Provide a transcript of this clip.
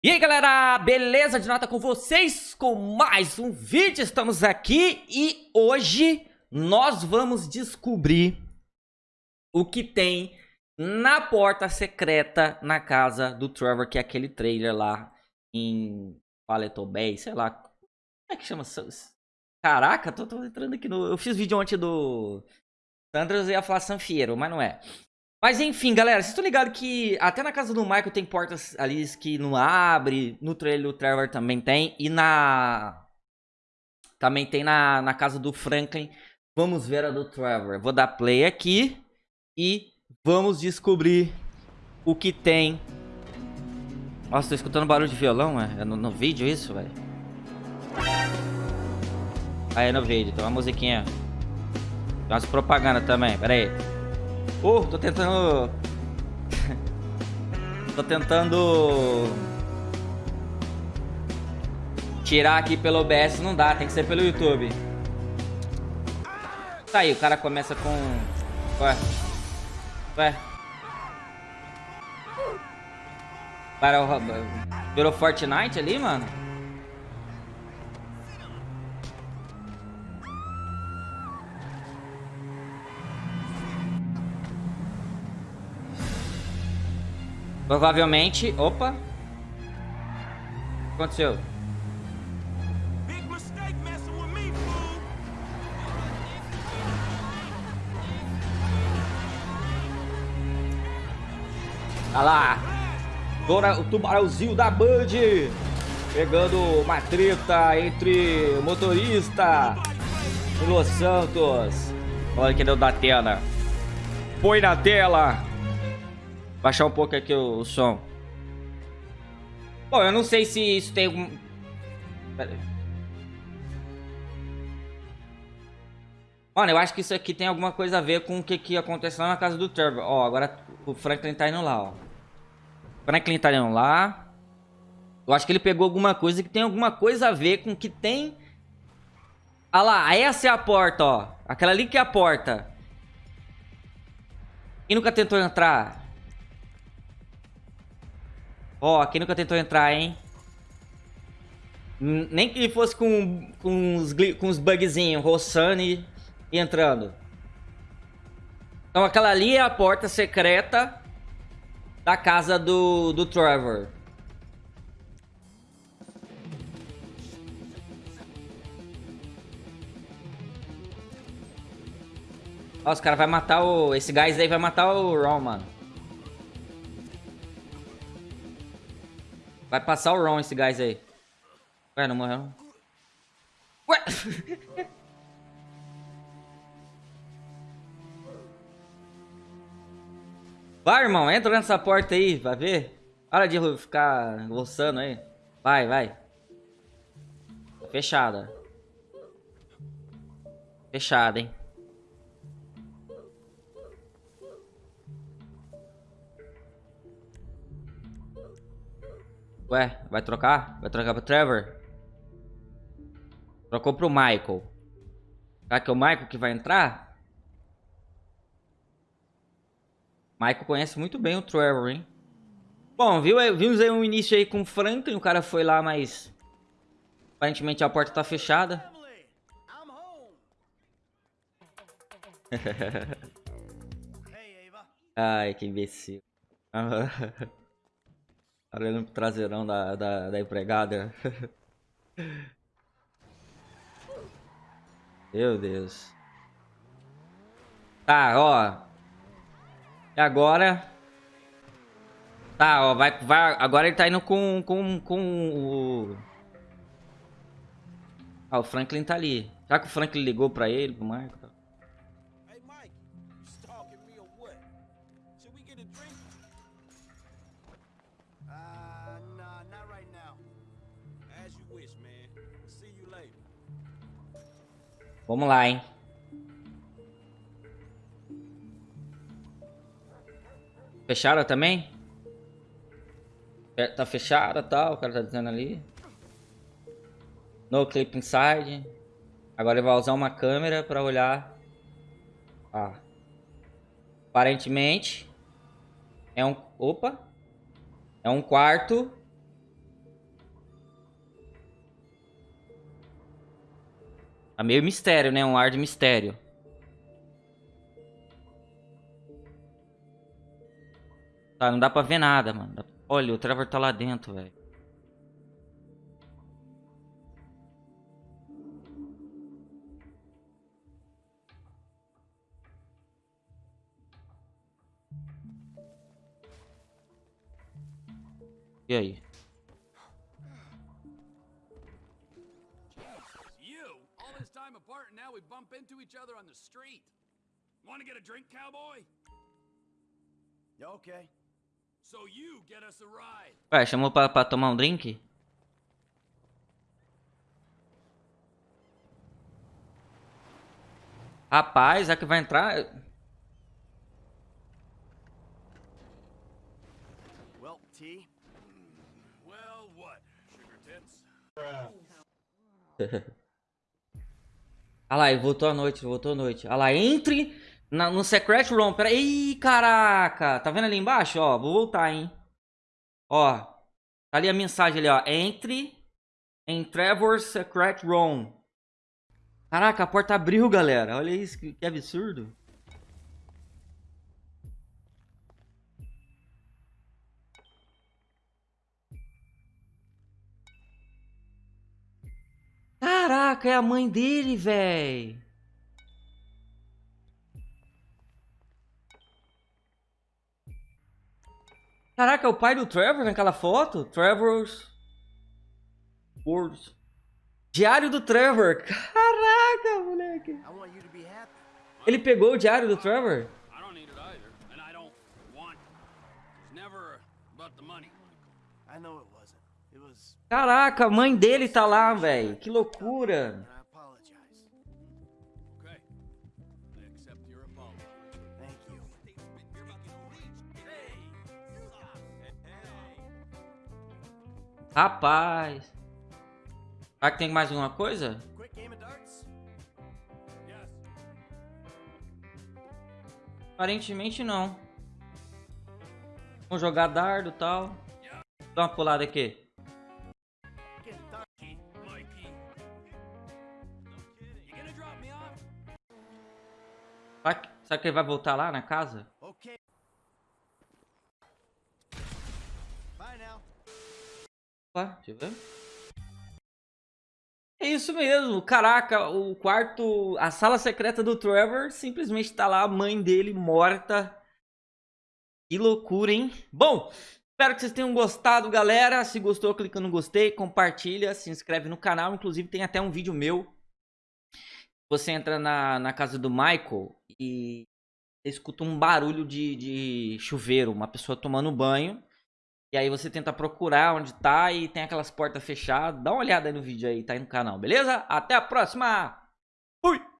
E aí galera, beleza de nota com vocês com mais um vídeo, estamos aqui e hoje nós vamos descobrir o que tem na porta secreta na casa do Trevor, que é aquele trailer lá em Paleto Bay, sei lá, como é que chama? Caraca, tô, tô entrando aqui no... Eu fiz vídeo ontem do Sandras e ia falar Sanfiero, mas não é. Mas enfim, galera, vocês estão ligados que até na casa do Michael tem portas ali que não abre, no trailer do Trevor também tem, e na... Também tem na, na casa do Franklin. Vamos ver a do Trevor. Vou dar play aqui e vamos descobrir o que tem. Nossa, tô escutando barulho de violão, é, é no, no vídeo isso, velho? Aí é no vídeo, tem uma musiquinha. Tem umas propaganda também, pera aí. Oh, tô tentando... tô tentando... Tirar aqui pelo OBS não dá, tem que ser pelo YouTube. Tá aí, o cara começa com... Ué. Ué. Para o... Virou Fortnite ali, mano? Provavelmente... Opa! O que aconteceu? Olha lá! Agora o tubarãozinho da Band! Pegando uma treta entre o motorista e Los Santos. Olha que deu da tela. Põe na tela! Baixar um pouco aqui o, o som. Bom, eu não sei se isso tem algum... Pera aí. Mano, eu acho que isso aqui tem alguma coisa a ver com o que, que aconteceu lá na casa do Trevor. Ó, agora o Franklin tá indo lá, ó. Franklin tá indo lá. Eu acho que ele pegou alguma coisa que tem alguma coisa a ver com o que tem... Ah lá, essa é a porta, ó. Aquela ali que é a porta. Quem nunca tentou entrar? Ó, quem nunca tentou entrar, hein? Nem que fosse com, com, os, com os bugzinhos, roçando e, entrando. Então aquela ali é a porta secreta da casa do, do Trevor. Ó, os caras vão matar o... Esse gás aí vai matar o Ron, mano. Vai passar o Ron esse gás aí. Ué, não morreu? Ué! Vai, irmão. Entra nessa porta aí. Vai ver. Para de ficar roçando aí. Vai, vai. Fechada. Fechada, hein. Ué, vai trocar? Vai trocar pro Trevor? Trocou pro Michael. Será que é o Michael que vai entrar? Michael conhece muito bem o Trevor, hein? Bom, viu, vimos aí um início aí com o Franklin. O cara foi lá, mas... Aparentemente a porta tá fechada. Ai, que imbecil. Olhando pro traseirão da, da, da empregada. Meu Deus. Tá, ó. E agora... Tá, ó, vai, vai, agora ele tá indo com, com, com o... Ah, o Franklin tá ali. Será que o Franklin ligou pra ele, pro Marco? Vamos lá, hein? Fecharam também? É, tá fechada, tá? O cara tá dizendo ali. No clip inside. Agora ele vai usar uma câmera para olhar. Ah. Aparentemente é um, opa, é um quarto. Tá meio mistério, né? Um ar de mistério. Tá, não dá pra ver nada, mano. Olha, o Trevor tá lá dentro, velho. The street. Want to get a drink, cowboy? Okay. So you get us a ride. Ué, chamou pra, pra tomar um drink? Rapaz, é que vai entrar... Olha lá, ele voltou à noite, voltou à noite. Olha lá, entre na, no Secret Room. Pera aí, caraca. Tá vendo ali embaixo? Ó, vou voltar, hein. Ó. Tá ali a mensagem ali, ó. Entre em Trevor's Secret Room. Caraca, a porta abriu, galera. Olha isso, que absurdo. Caraca, é a mãe dele, velho. Caraca, é o pai do Trevor naquela foto? Trevor's... Words. Diário do Trevor. Caraca, moleque. Ele pegou o diário do Trevor? Caraca, a mãe dele tá lá, velho. Que loucura. Rapaz. Será que tem mais alguma coisa? Aparentemente não. Vamos jogar dardo e tal. Dá uma pulada aqui. Será que ele vai voltar lá na casa? Opa, deixa eu ver. É isso mesmo, caraca, o quarto, a sala secreta do Trevor, simplesmente tá lá a mãe dele morta. Que loucura, hein? Bom, espero que vocês tenham gostado, galera. Se gostou, clica no gostei, compartilha, se inscreve no canal. Inclusive tem até um vídeo meu. Você entra na, na casa do Michael e escuta um barulho de, de chuveiro, uma pessoa tomando banho. E aí você tenta procurar onde tá e tem aquelas portas fechadas. Dá uma olhada aí no vídeo aí, tá aí no canal, beleza? Até a próxima!